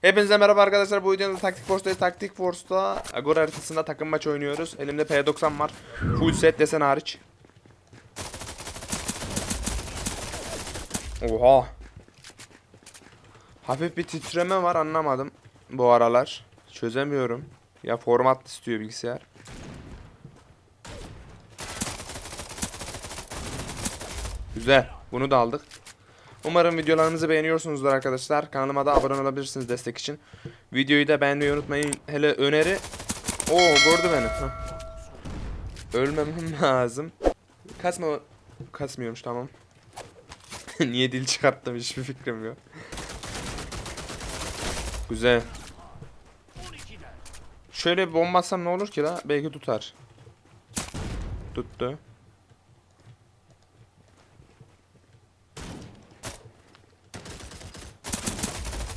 Hepinize merhaba arkadaşlar. Bu videomda Taktik Force'dayız. Taktik Force'da Agora haritasında takım maç oynuyoruz. Elimde P90 var. Full set desen hariç. Oha. Hafif bir titreme var anlamadım bu aralar. Çözemiyorum. Ya format istiyor bilgisayar. Güzel. Bunu da aldık. Umarım videolarımızı beğeniyorsunuzdur arkadaşlar. Kanalıma da abone olabilirsiniz destek için. Videoyu da beğenmeyi unutmayın. Hele öneri... Oo gördü beni. Hah. Ölmemem lazım. Kasma... Kasmıyormuş tamam. Niye dil çıkarttım hiçbir fikrim yok. Güzel. Şöyle bomba atsam ne olur ki la? Belki tutar. Tuttu.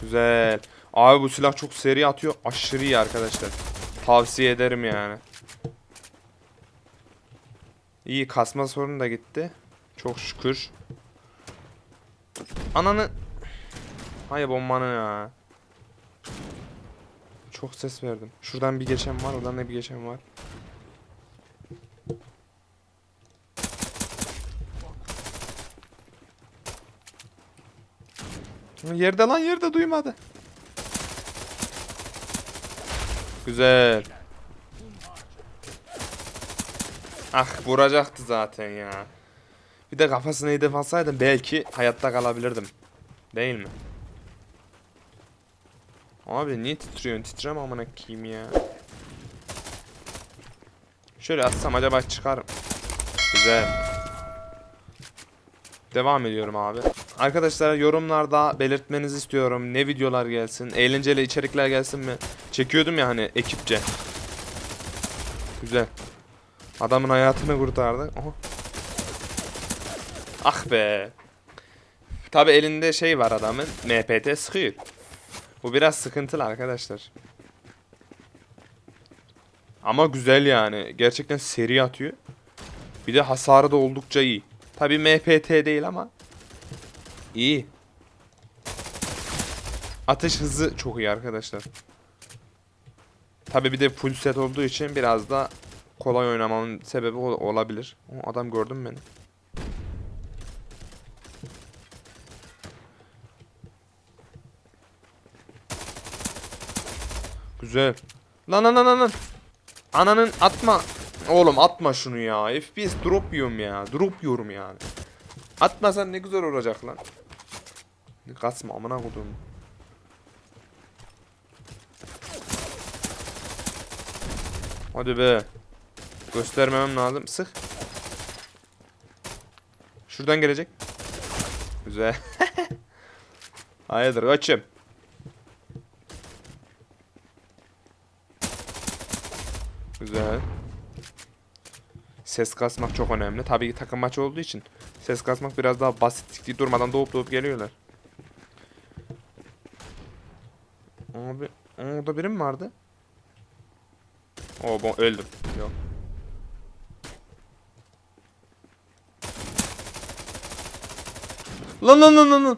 Güzel. Abi bu silah çok seri atıyor. Aşırı iyi arkadaşlar. Tavsiye ederim yani. İyi kasma sorunu da gitti. Çok şükür. Ananı... Hayır bombanı ya. Çok ses verdim. Şuradan bir geçen var, oradan da bir geçen var. Yerde lan yerde duymadı. Güzel. Ah vuracaktı zaten ya. Bir de kafasını hedef alsaydım belki hayatta kalabilirdim. Değil mi? Abi niye titriyorsun? Titreme amına koyayım ya. Şöyle atsam acaba çıkarım. Güzel. Devam ediyorum abi. Arkadaşlar yorumlarda belirtmenizi istiyorum. Ne videolar gelsin? Eğlenceli içerikler gelsin mi? Çekiyordum ya hani ekipçe. Güzel. Adamın hayatını kurtardı. Aha. Ah be. Tabi elinde şey var adamın. MPT sıkıyor. Bu biraz sıkıntılı arkadaşlar. Ama güzel yani. Gerçekten seri atıyor. Bir de hasarı da oldukça iyi. Tabi MPT değil ama iyi. Atış hızı çok iyi arkadaşlar. Tabi bir de full set olduğu için biraz da kolay oynamamın sebebi ol- olabilir. O adam gördün mü beni? Güzel. Lan lan lan lan. Ananın atma. Oğlum atma şunu ya. FPS drop yiyorum ya. Drop yiyorum yani. Atmasan ne güzel olacak lan. Kasma amına kodum. Hadi be. Göstermemem lazım. Sık. Şuradan gelecek. Güzel. Hayırdır kaçım. Güzel. Ses kasmak çok önemli. Tabii ki takım maçı olduğu için ses kasmak biraz daha basit. Durmadan doğup doğup geliyorlar. Abi orada biri mi vardı? Oo ben öldüm. Yok. Lan lan lan lan.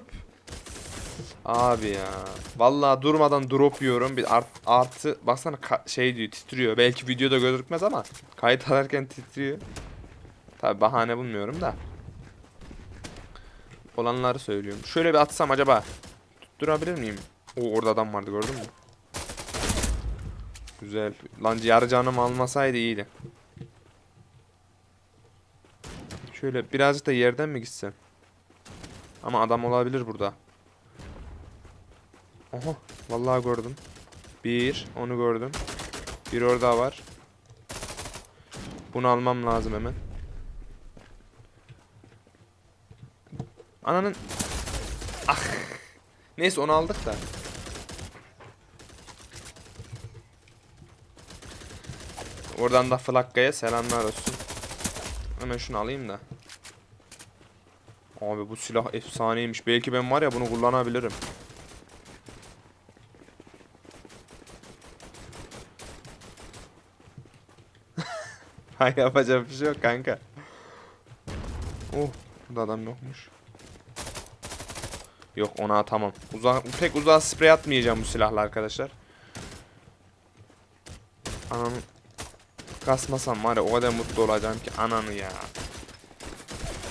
Abi ya. Vallahi durmadan drop yiyorum. Bir art, artı baksana şey diyor titriyor. Belki videoda gözükmez ama kayıt alırken titriyor. Tabi bahane bulmuyorum da. Olanları söylüyorum. Şöyle bir atsam acaba tutturabilir miyim? O orada adam vardı gördün mü? Güzel. Lan yarı canım almasaydı iyiydi. Şöyle birazcık da yerden mi gitsem? Ama adam olabilir burada. Oha vallahi gördüm. Bir onu gördüm. Bir orada var. Bunu almam lazım hemen. Ananın Ah. Neyse onu aldık da. Oradan da Flakka'ya selamlar olsun. Hemen şunu alayım da. Abi bu silah efsaneymiş. Belki ben var ya bunu kullanabilirim. Hay yapacak bir şey yok kanka. Oh, burada adam yokmuş. Yok ona atamam. Uzak, pek uzağa sprey atmayacağım bu silahla arkadaşlar. Ananı kasmasam var ya o kadar mutlu olacağım ki ananı ya.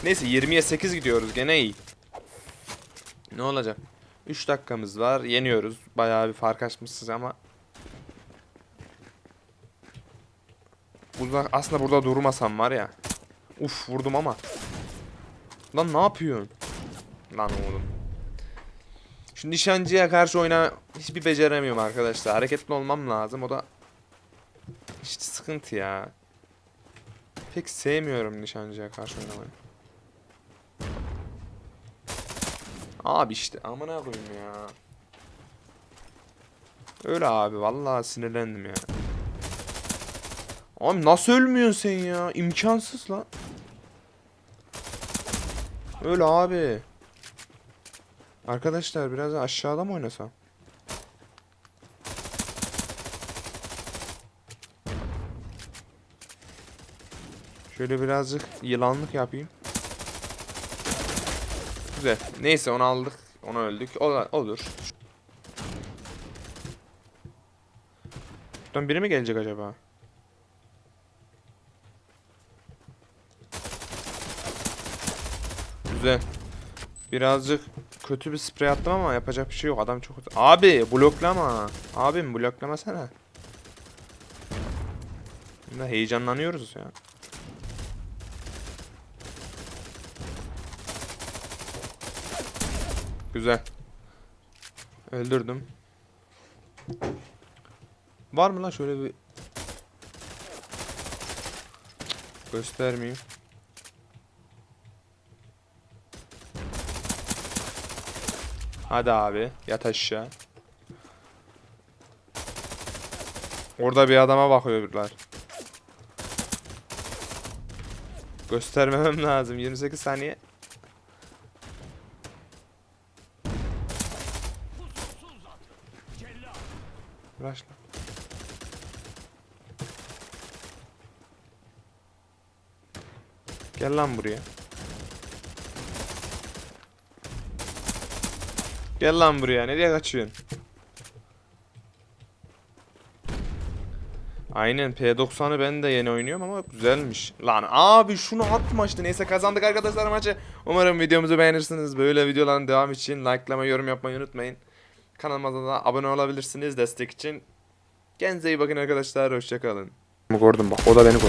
Neyse 20'ye 8 gidiyoruz gene iyi. Ne olacak? 3 dakikamız var. Yeniyoruz. Bayağı bir fark açmışız ama. Uzak aslında burada durmasam var ya. Uf vurdum ama. Lan ne yapıyorsun? Lan oğlum. Şu nişancıya karşı oyna hiçbir beceremiyorum arkadaşlar. Hareketli olmam lazım. O da işte sıkıntı ya. Pek sevmiyorum nişancıya karşı oynamayı. Abi işte amına koyayım ya. Öyle abi vallahi sinirlendim ya. Abi nasıl ölmüyorsun sen ya? İmkansız lan. Öyle abi. Arkadaşlar biraz da aşağıda mı oynasam? Şöyle birazcık yılanlık yapayım. Güzel. Neyse onu aldık. Onu öldük. Ola- olur. Buradan biri mi gelecek acaba? Güzel. Birazcık kötü bir sprey attım ama yapacak bir şey yok. Adam çok... Abi bloklama. Abim bloklamasana. Şimdi heyecanlanıyoruz ya. Güzel. Öldürdüm. Var mı lan şöyle bir... Göstermeyeyim. Hadi abi yat aşağı. Orada bir adama bakıyorlar. Göstermemem lazım. 28 saniye. Uğraş lan. Gel lan buraya. Gel lan buraya. Nereye kaçıyorsun? Aynen P90'ı ben de yeni oynuyorum ama güzelmiş. Lan abi şunu atma işte. Neyse kazandık arkadaşlar maçı. Umarım videomuzu beğenirsiniz. Böyle videoların devam için likelama, yorum yapmayı unutmayın. Kanalıma da abone olabilirsiniz destek için. Kendinize iyi bakın arkadaşlar. Hoşçakalın. Gördüm bak. O da beni gördü.